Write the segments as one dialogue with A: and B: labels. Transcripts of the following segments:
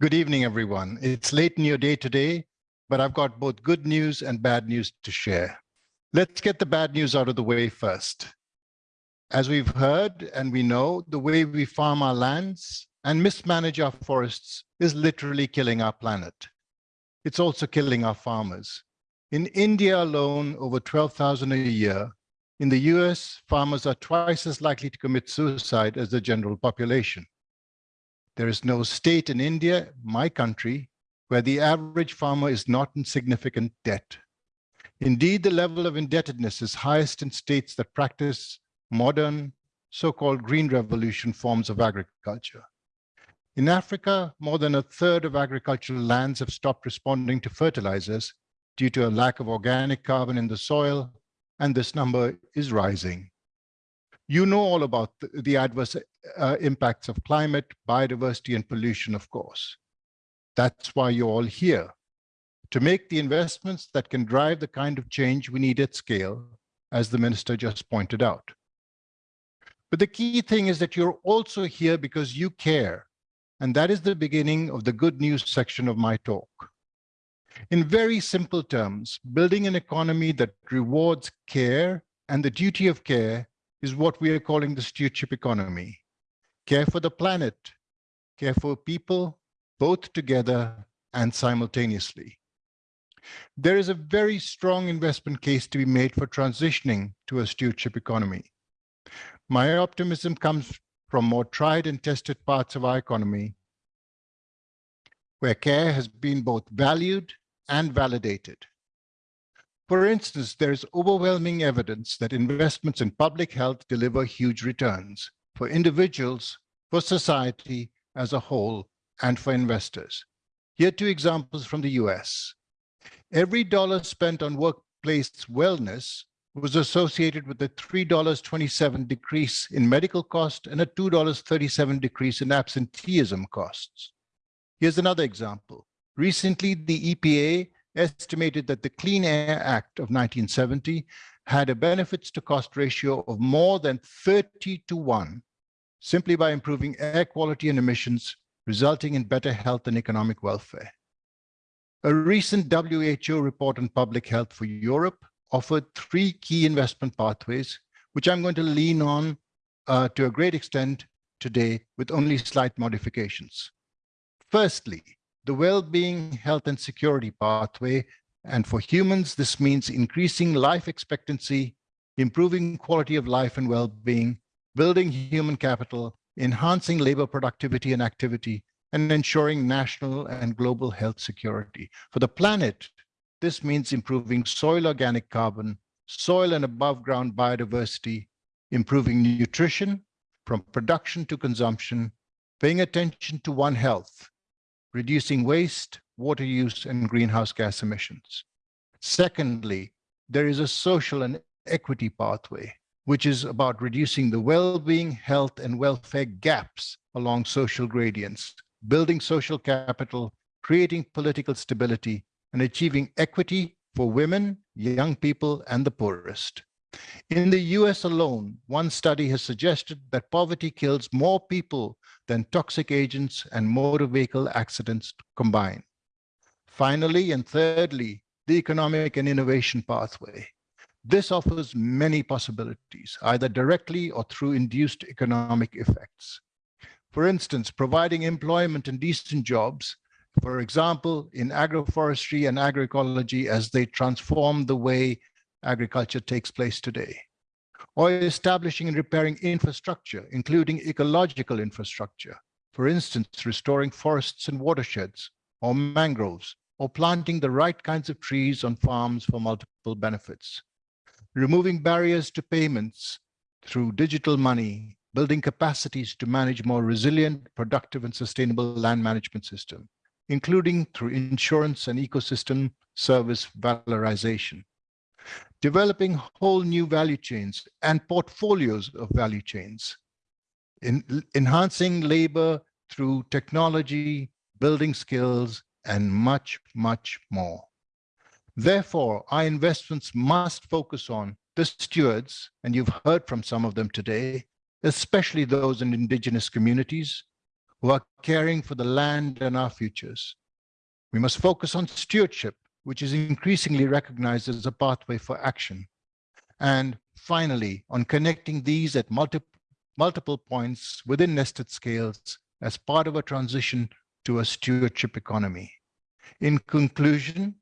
A: Good evening, everyone. It's late in your day today, but I've got both good news and bad news to share. Let's get the bad news out of the way first. As we've heard and we know, the way we farm our lands and mismanage our forests is literally killing our planet. It's also killing our farmers. In India alone, over 12,000 a year. In the US, farmers are twice as likely to commit suicide as the general population. There is no state in India, my country, where the average farmer is not in significant debt. Indeed, the level of indebtedness is highest in states that practice modern, so-called green revolution forms of agriculture. In Africa, more than a third of agricultural lands have stopped responding to fertilizers due to a lack of organic carbon in the soil, and this number is rising. You know all about the, the adverse uh, impacts of climate, biodiversity, and pollution, of course. That's why you're all here, to make the investments that can drive the kind of change we need at scale, as the minister just pointed out. But the key thing is that you're also here because you care, and that is the beginning of the good news section of my talk. In very simple terms, building an economy that rewards care and the duty of care is what we are calling the stewardship economy. Care for the planet, care for people, both together and simultaneously. There is a very strong investment case to be made for transitioning to a stewardship economy. My optimism comes from more tried and tested parts of our economy, where care has been both valued and validated. For instance, there is overwhelming evidence that investments in public health deliver huge returns for individuals, for society as a whole, and for investors. Here are two examples from the US. Every dollar spent on workplace wellness was associated with a $3.27 decrease in medical cost and a $2.37 decrease in absenteeism costs. Here's another example. Recently, the EPA estimated that the Clean Air Act of 1970 had a benefits to cost ratio of more than 30 to 1 simply by improving air quality and emissions, resulting in better health and economic welfare. A recent WHO report on public health for Europe offered three key investment pathways, which I'm going to lean on uh, to a great extent today with only slight modifications. Firstly, the well-being, health, and security pathway. And for humans, this means increasing life expectancy, improving quality of life and well-being, building human capital, enhancing labor productivity and activity, and ensuring national and global health security. For the planet, this means improving soil organic carbon, soil and above ground biodiversity, improving nutrition from production to consumption, paying attention to One Health, reducing waste, water use, and greenhouse gas emissions. Secondly, there is a social and equity pathway, which is about reducing the well-being, health, and welfare gaps along social gradients, building social capital, creating political stability, and achieving equity for women, young people, and the poorest. In the US alone, one study has suggested that poverty kills more people than toxic agents and motor vehicle accidents combined. Finally, and thirdly, the economic and innovation pathway. This offers many possibilities, either directly or through induced economic effects. For instance, providing employment and decent jobs, for example, in agroforestry and agroecology as they transform the way agriculture takes place today or establishing and repairing infrastructure, including ecological infrastructure, for instance, restoring forests and watersheds, or mangroves, or planting the right kinds of trees on farms for multiple benefits. Removing barriers to payments through digital money, building capacities to manage more resilient, productive, and sustainable land management system, including through insurance and ecosystem service valorization developing whole new value chains and portfolios of value chains, in, enhancing labor through technology, building skills, and much, much more. Therefore, our investments must focus on the stewards, and you've heard from some of them today, especially those in indigenous communities, who are caring for the land and our futures. We must focus on stewardship, which is increasingly recognized as a pathway for action. And finally, on connecting these at multi multiple points within nested scales as part of a transition to a stewardship economy. In conclusion,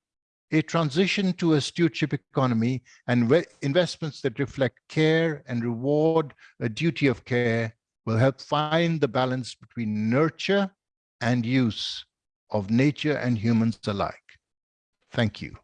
A: a transition to a stewardship economy and investments that reflect care and reward a duty of care will help find the balance between nurture and use of nature and humans alike. Thank you.